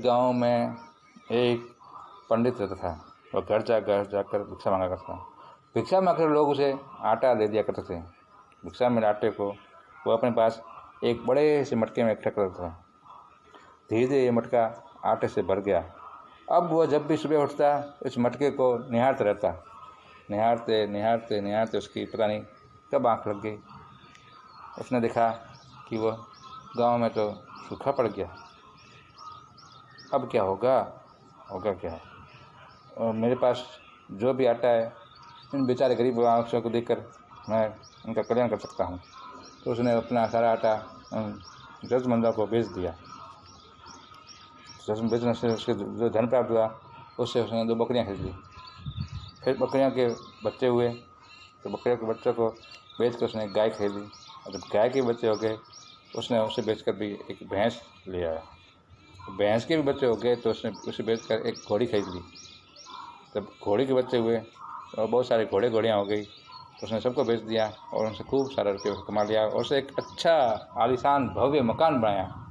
गाँव में एक पंडित रहता था। वह घर जा, घर जाकर भिक्षा मांगा करता भिक्षा मांगकर लोग उसे आटा दे दिया करते थे। भिक्षा में आटे को वो अपने पास एक बड़े से मटके में इकट्ठा करता था। धीरे धीरे ये मटका आटे से भर गया। अब वह जब भी सुबह उठता, इस मटके को निहारता रहता। निहारते निहारते निहारते उसकी पता नहीं कब आँख लग गई। उसने देखा कि वह गाँव में तो सूखा पड़ गया। अब क्या होगा? होगा क्या? और मेरे पास जो भी आटा है, इन बेचारे गरीब को देखकर मैं उनका कल्याण कर सकता हूँ। तो उसने अपना सारा आटा जरूरतमंदों को बेच दिया। जब बेचने से उसके जो धन प्राप्त हुआ, उससे उसने दो बकरियाँ खरीद। फिर बकरियाँ के बच्चे हुए तो बकरियों के बच्चों को बेच कर उसने गाय खरीदी। और जब गाय के बच्चे हो गए, उसने उसे बेच कर भी एक भैंस ले आया। भैंस के भी बच्चे हो गए तो उसने उसे बेच कर एक घोड़ी खरीद ली। तब घोड़ी के बच्चे हुए और बहुत सारे घोड़े घोड़ियाँ हो गई। तो उसने सबको बेच दिया और उनसे खूब सारा रुपये कमा लिया और उसे एक अच्छा आलिशान, भव्य मकान बनाया।